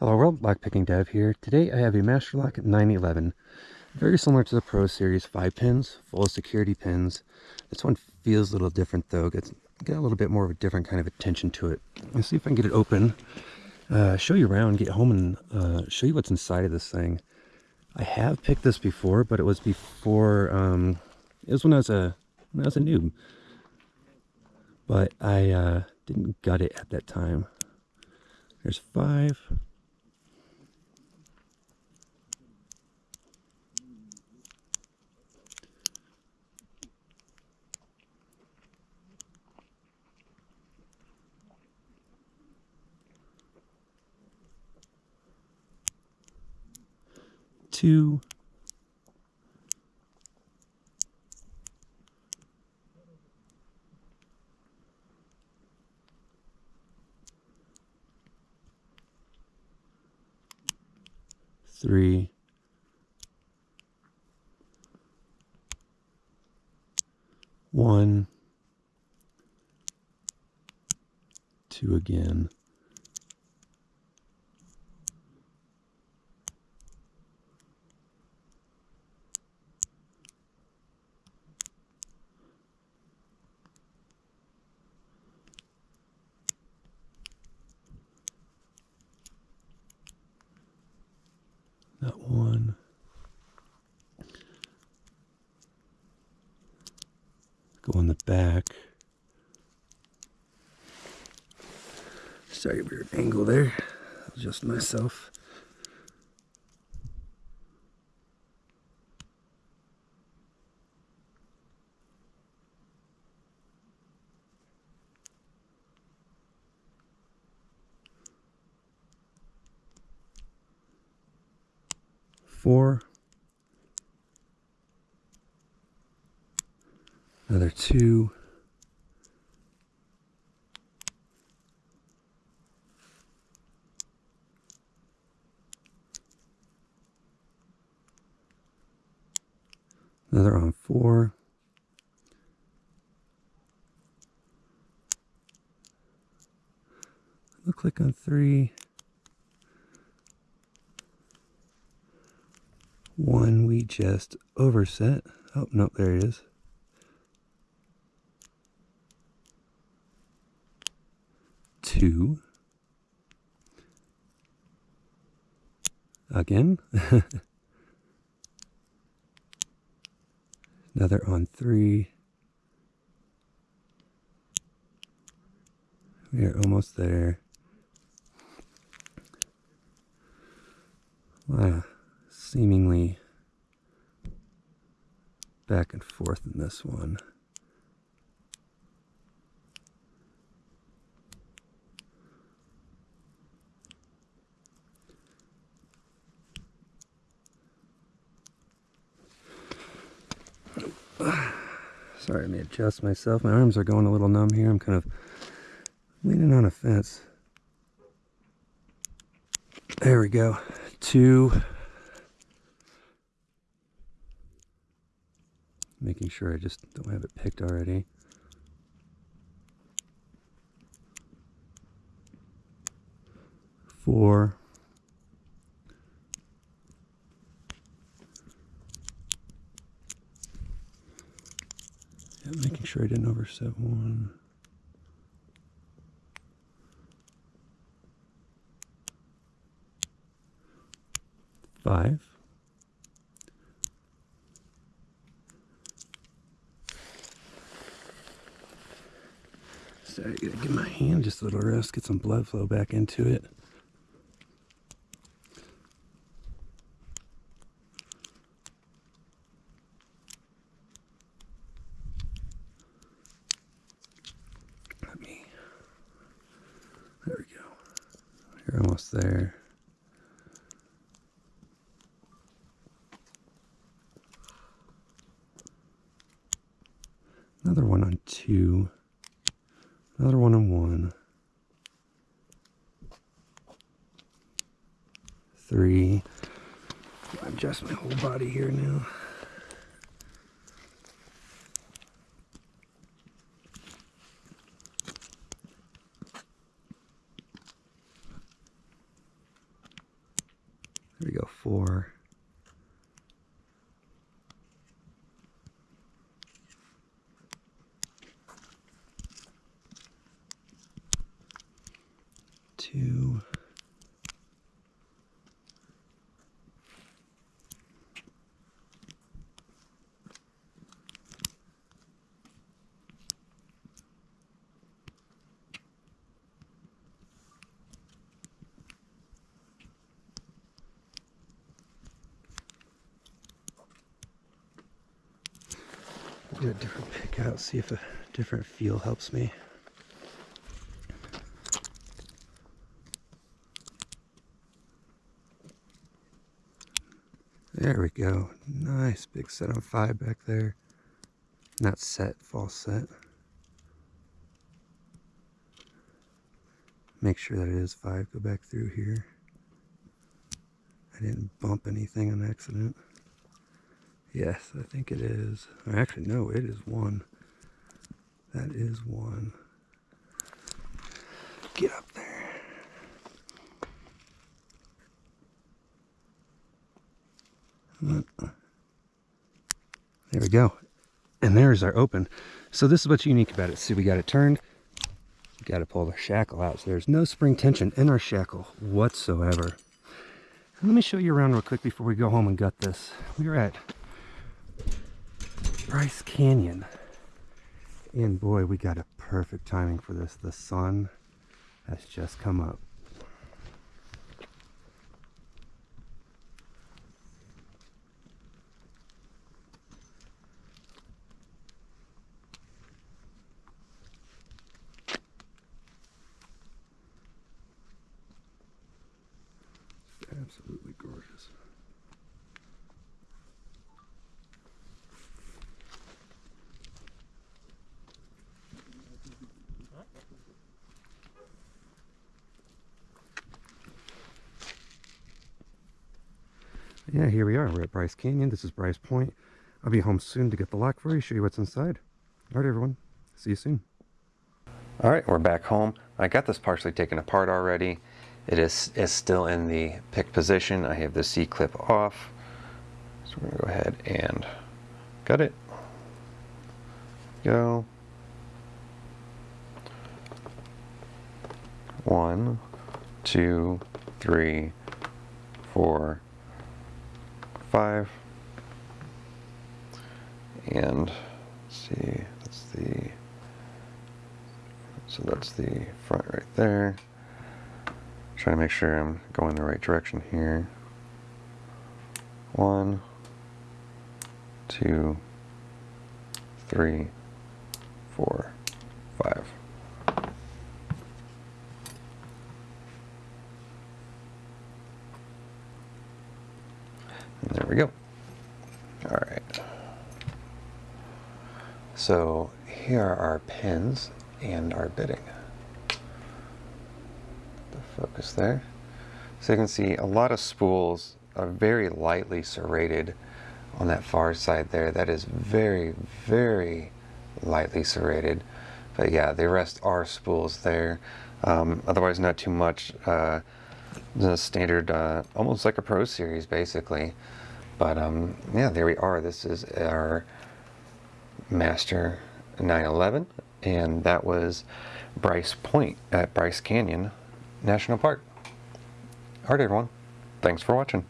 Hello world, Lockpicking Dev here. Today I have a Master Lock 911. Very similar to the Pro Series, 5 pins, full of security pins. This one feels a little different though, gets got a little bit more of a different kind of attention to it. Let's see if I can get it open, uh, show you around, get home and uh, show you what's inside of this thing. I have picked this before, but it was before, um, it was when I was a, when I was a noob. But I uh, didn't gut it at that time. There's five. Two. three, one, two again. That one. Go on the back. Sorry, weird angle there. Adjust myself. four, another two, another on four, click on three, one we just overset. Oh, no, there it is. Two. Again. Another on three. We are almost there. Wow seemingly back and forth in this one. Sorry, let me adjust myself. My arms are going a little numb here. I'm kind of leaning on a fence. There we go. Two. making sure I just don't have it picked already. Four. Yeah, making sure I didn't overset one. Five. So I gotta give my hand just a little rest, get some blood flow back into it. Let me, there we go. You're almost there. Another one on two. Another one on one. Three. Adjust my whole body here now. Four. Two. Do a different pick out, see if a different feel helps me. There we go. Nice big set on five back there. Not set, false set. Make sure that it is five. Go back through here. I didn't bump anything on accident. Yes, I think it is. Actually, no, it is one. That is one. Get up there. There we go. And there's our open. So this is what's unique about it. See, we got it turned. We got to pull the shackle out. So there's no spring tension in our shackle whatsoever. let me show you around real quick before we go home and gut this. We are at Bryce Canyon. And boy, we got a perfect timing for this. The sun has just come up. absolutely gorgeous. Yeah, here we are. We're at Bryce Canyon. This is Bryce Point. I'll be home soon to get the lock for you, show you what's inside. All right, everyone. See you soon. All right, we're back home. I got this partially taken apart already. It is, is still in the pick position. I have the C-clip off. So we're gonna go ahead and cut it. Go. One, two, three, four, five. And see, that's the, so that's the front right there. Trying to make sure I'm going the right direction here. One, two, three, four, five. And there we go. All right. So here are our pins and our bitting. The focus there. So you can see a lot of spools are very lightly serrated on that far side there. That is very, very lightly serrated. But yeah, the rest are spools there. Um, otherwise, not too much. Uh, the standard, uh, almost like a Pro Series, basically. But um, yeah, there we are. This is our Master 911, and that was Bryce Point at Bryce Canyon National Park. Alright everyone, thanks for watching.